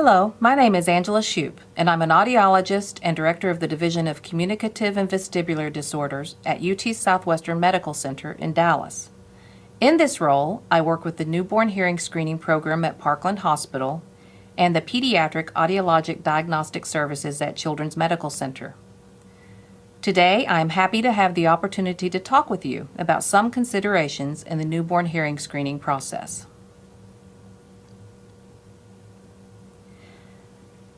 Hello, my name is Angela Shoup, and I'm an audiologist and director of the Division of Communicative and Vestibular Disorders at UT Southwestern Medical Center in Dallas. In this role, I work with the newborn hearing screening program at Parkland Hospital and the Pediatric Audiologic Diagnostic Services at Children's Medical Center. Today, I am happy to have the opportunity to talk with you about some considerations in the newborn hearing screening process.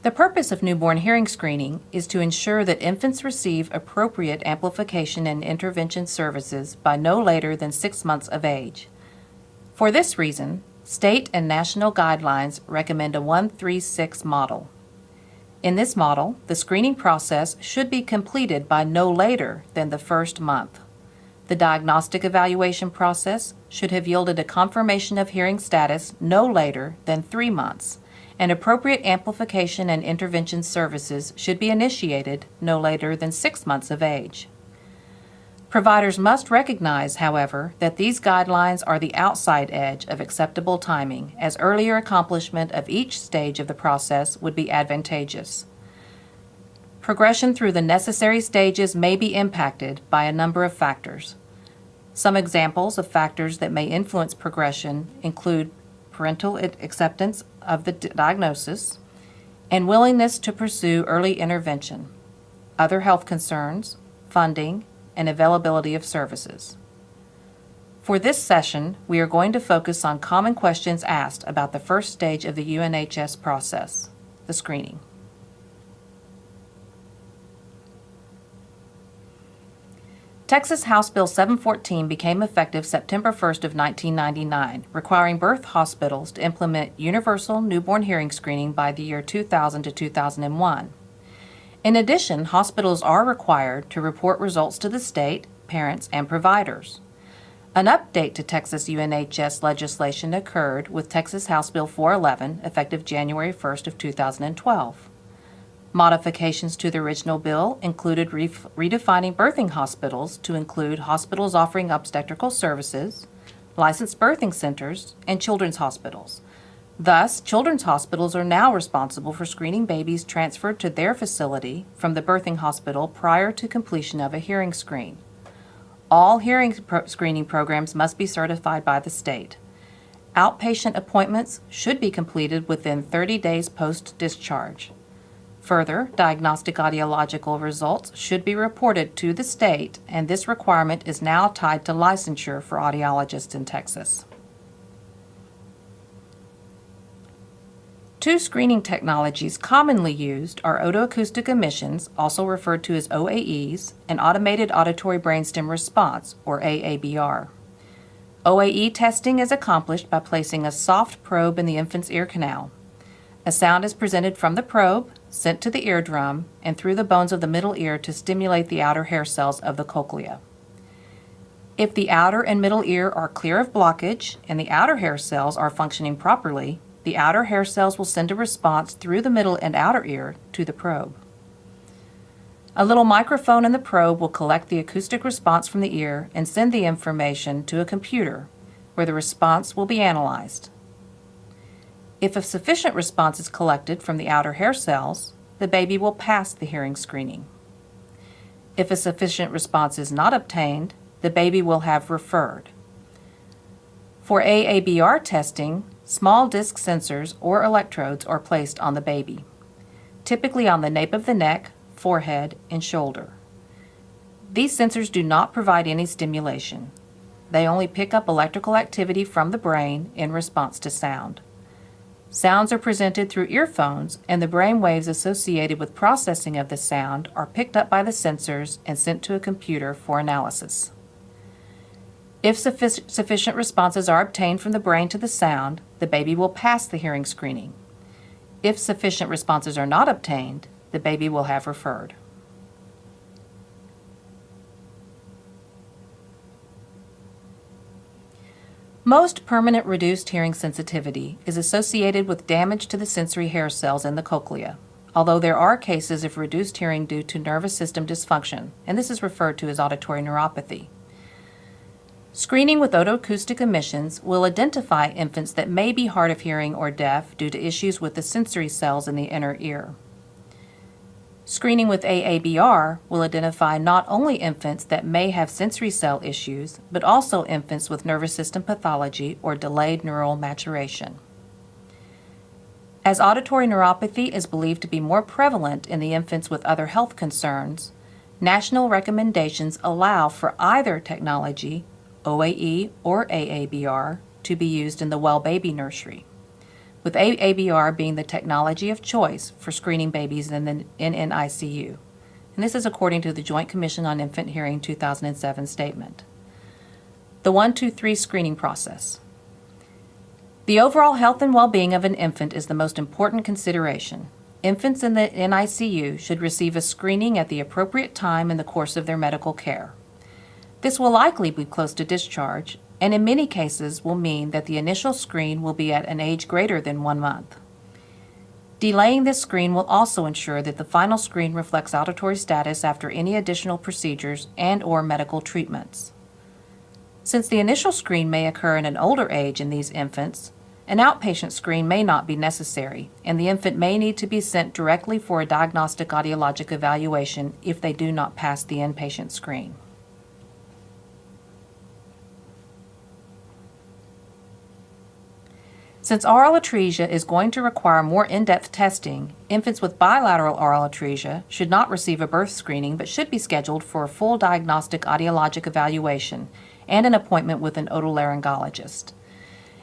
The purpose of newborn hearing screening is to ensure that infants receive appropriate amplification and intervention services by no later than six months of age. For this reason, state and national guidelines recommend a 136 model. In this model, the screening process should be completed by no later than the first month. The diagnostic evaluation process should have yielded a confirmation of hearing status no later than three months and appropriate amplification and intervention services should be initiated no later than six months of age. Providers must recognize, however, that these guidelines are the outside edge of acceptable timing, as earlier accomplishment of each stage of the process would be advantageous. Progression through the necessary stages may be impacted by a number of factors. Some examples of factors that may influence progression include parental acceptance of the diagnosis, and willingness to pursue early intervention, other health concerns, funding, and availability of services. For this session, we are going to focus on common questions asked about the first stage of the UNHS process, the screening. Texas House Bill 714 became effective September 1st of 1999, requiring birth hospitals to implement universal newborn hearing screening by the year 2000 to 2001. In addition, hospitals are required to report results to the state, parents, and providers. An update to Texas UNHS legislation occurred with Texas House Bill 411 effective January 1st of 2012. Modifications to the original bill included redefining birthing hospitals to include hospitals offering obstetrical services, licensed birthing centers, and children's hospitals. Thus, children's hospitals are now responsible for screening babies transferred to their facility from the birthing hospital prior to completion of a hearing screen. All hearing pro screening programs must be certified by the state. Outpatient appointments should be completed within 30 days post-discharge. Further, diagnostic audiological results should be reported to the state, and this requirement is now tied to licensure for audiologists in Texas. Two screening technologies commonly used are otoacoustic emissions, also referred to as OAEs, and automated auditory brainstem response, or AABR. OAE testing is accomplished by placing a soft probe in the infant's ear canal. A sound is presented from the probe, sent to the eardrum, and through the bones of the middle ear to stimulate the outer hair cells of the cochlea. If the outer and middle ear are clear of blockage and the outer hair cells are functioning properly, the outer hair cells will send a response through the middle and outer ear to the probe. A little microphone in the probe will collect the acoustic response from the ear and send the information to a computer where the response will be analyzed. If a sufficient response is collected from the outer hair cells, the baby will pass the hearing screening. If a sufficient response is not obtained, the baby will have referred. For AABR testing, small disc sensors or electrodes are placed on the baby, typically on the nape of the neck, forehead, and shoulder. These sensors do not provide any stimulation. They only pick up electrical activity from the brain in response to sound. Sounds are presented through earphones, and the brain waves associated with processing of the sound are picked up by the sensors and sent to a computer for analysis. If suffic sufficient responses are obtained from the brain to the sound, the baby will pass the hearing screening. If sufficient responses are not obtained, the baby will have referred. Most permanent reduced hearing sensitivity is associated with damage to the sensory hair cells in the cochlea, although there are cases of reduced hearing due to nervous system dysfunction, and this is referred to as auditory neuropathy. Screening with otoacoustic emissions will identify infants that may be hard of hearing or deaf due to issues with the sensory cells in the inner ear. Screening with AABR will identify not only infants that may have sensory cell issues, but also infants with nervous system pathology or delayed neural maturation. As auditory neuropathy is believed to be more prevalent in the infants with other health concerns, national recommendations allow for either technology OAE or AABR to be used in the well baby nursery, with AABR being the technology of choice for screening babies in the in NICU. And this is according to the Joint Commission on Infant Hearing 2007 statement. The 123 screening process. The overall health and well-being of an infant is the most important consideration. Infants in the NICU should receive a screening at the appropriate time in the course of their medical care. This will likely be close to discharge, and in many cases will mean that the initial screen will be at an age greater than one month. Delaying this screen will also ensure that the final screen reflects auditory status after any additional procedures and or medical treatments. Since the initial screen may occur in an older age in these infants, an outpatient screen may not be necessary, and the infant may need to be sent directly for a diagnostic audiologic evaluation if they do not pass the inpatient screen. Since aural atresia is going to require more in-depth testing, infants with bilateral aural atresia should not receive a birth screening but should be scheduled for a full diagnostic audiologic evaluation and an appointment with an otolaryngologist.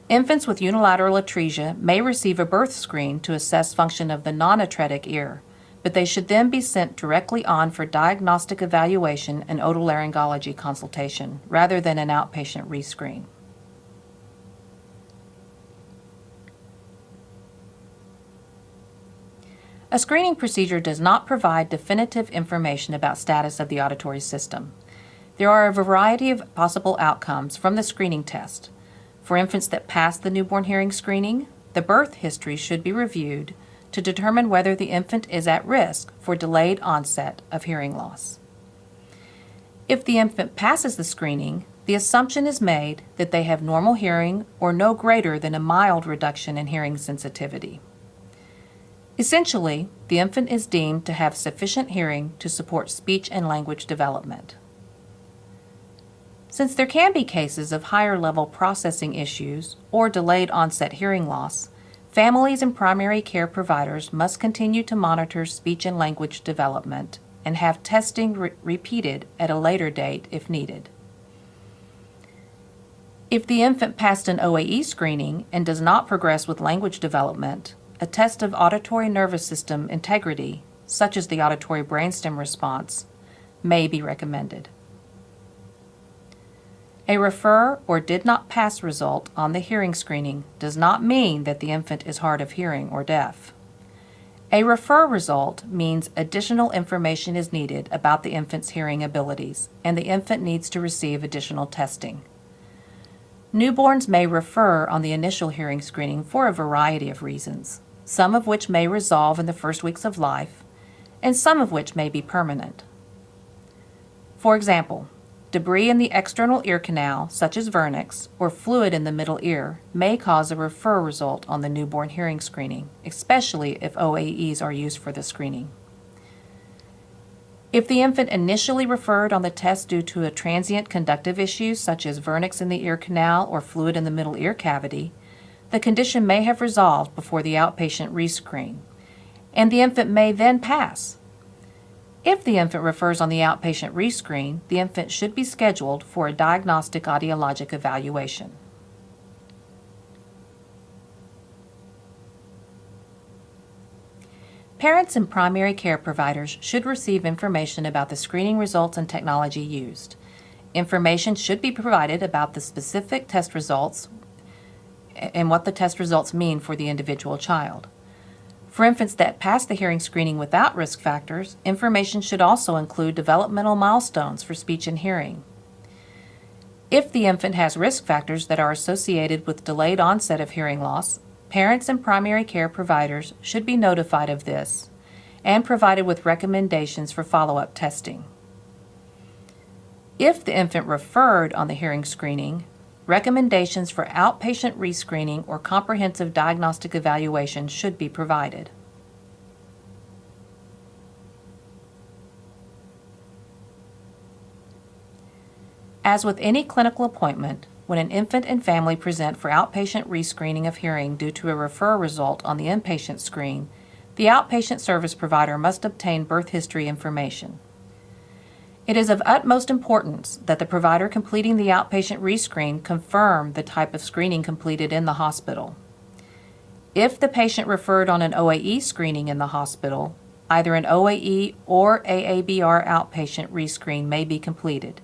Infants with unilateral atresia may receive a birth screen to assess function of the non-atretic ear, but they should then be sent directly on for diagnostic evaluation and otolaryngology consultation rather than an outpatient rescreen. A screening procedure does not provide definitive information about status of the auditory system. There are a variety of possible outcomes from the screening test. For infants that pass the newborn hearing screening, the birth history should be reviewed to determine whether the infant is at risk for delayed onset of hearing loss. If the infant passes the screening, the assumption is made that they have normal hearing or no greater than a mild reduction in hearing sensitivity. Essentially, the infant is deemed to have sufficient hearing to support speech and language development. Since there can be cases of higher level processing issues or delayed onset hearing loss, families and primary care providers must continue to monitor speech and language development and have testing re repeated at a later date if needed. If the infant passed an OAE screening and does not progress with language development, a test of auditory nervous system integrity, such as the auditory brainstem response, may be recommended. A refer or did not pass result on the hearing screening does not mean that the infant is hard of hearing or deaf. A refer result means additional information is needed about the infant's hearing abilities, and the infant needs to receive additional testing. Newborns may refer on the initial hearing screening for a variety of reasons some of which may resolve in the first weeks of life, and some of which may be permanent. For example, debris in the external ear canal, such as vernix, or fluid in the middle ear, may cause a refer result on the newborn hearing screening, especially if OAEs are used for the screening. If the infant initially referred on the test due to a transient conductive issue such as vernix in the ear canal or fluid in the middle ear cavity, the condition may have resolved before the outpatient rescreen, and the infant may then pass. If the infant refers on the outpatient rescreen, the infant should be scheduled for a diagnostic audiologic evaluation. Parents and primary care providers should receive information about the screening results and technology used. Information should be provided about the specific test results and what the test results mean for the individual child. For infants that pass the hearing screening without risk factors, information should also include developmental milestones for speech and hearing. If the infant has risk factors that are associated with delayed onset of hearing loss, parents and primary care providers should be notified of this and provided with recommendations for follow-up testing. If the infant referred on the hearing screening, recommendations for outpatient rescreening or comprehensive diagnostic evaluation should be provided. As with any clinical appointment, when an infant and family present for outpatient rescreening of hearing due to a refer result on the inpatient screen, the outpatient service provider must obtain birth history information. It is of utmost importance that the provider completing the outpatient rescreen confirm the type of screening completed in the hospital. If the patient referred on an OAE screening in the hospital, either an OAE or AABR outpatient rescreen may be completed,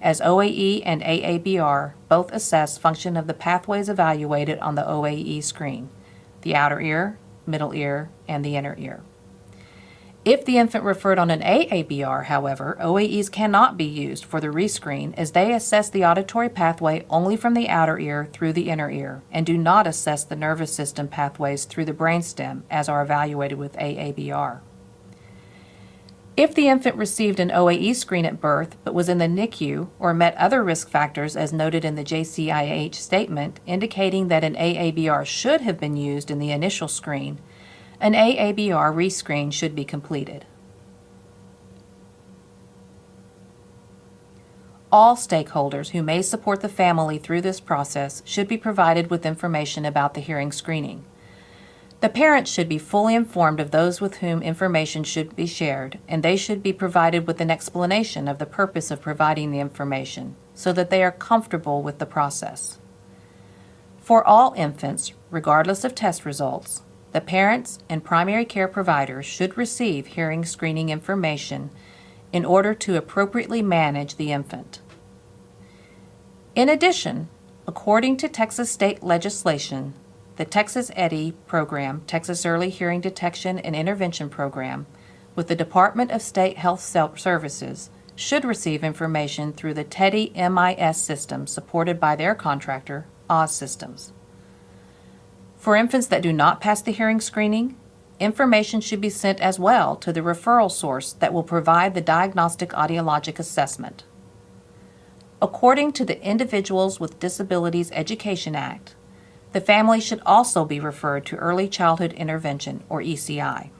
as OAE and AABR both assess function of the pathways evaluated on the OAE screen, the outer ear, middle ear, and the inner ear. If the infant referred on an AABR, however, OAEs cannot be used for the rescreen as they assess the auditory pathway only from the outer ear through the inner ear and do not assess the nervous system pathways through the brainstem as are evaluated with AABR. If the infant received an OAE screen at birth but was in the NICU or met other risk factors as noted in the JCIH statement indicating that an AABR should have been used in the initial screen, an AABR rescreen should be completed. All stakeholders who may support the family through this process should be provided with information about the hearing screening. The parents should be fully informed of those with whom information should be shared, and they should be provided with an explanation of the purpose of providing the information so that they are comfortable with the process. For all infants, regardless of test results, the parents and primary care providers should receive hearing screening information in order to appropriately manage the infant. In addition, according to Texas state legislation, the Texas EHDI program, Texas Early Hearing Detection and Intervention Program, with the Department of State Health Services, should receive information through the TEHDI MIS system supported by their contractor, Oz Systems. For infants that do not pass the hearing screening, information should be sent as well to the referral source that will provide the diagnostic audiologic assessment. According to the Individuals with Disabilities Education Act, the family should also be referred to Early Childhood Intervention, or ECI.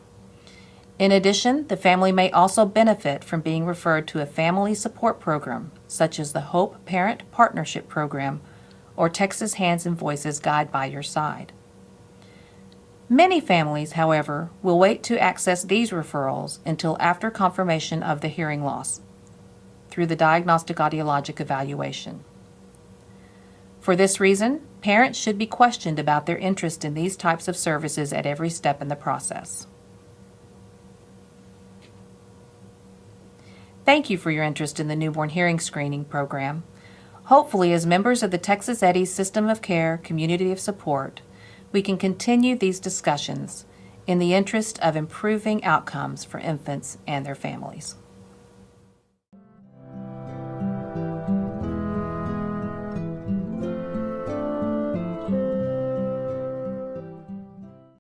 In addition, the family may also benefit from being referred to a family support program, such as the Hope Parent Partnership Program or Texas Hands and Voices Guide by Your Side. Many families, however, will wait to access these referrals until after confirmation of the hearing loss through the diagnostic audiologic evaluation. For this reason, parents should be questioned about their interest in these types of services at every step in the process. Thank you for your interest in the newborn hearing screening program. Hopefully, as members of the Texas EHDI System of Care Community of Support, we can continue these discussions in the interest of improving outcomes for infants and their families.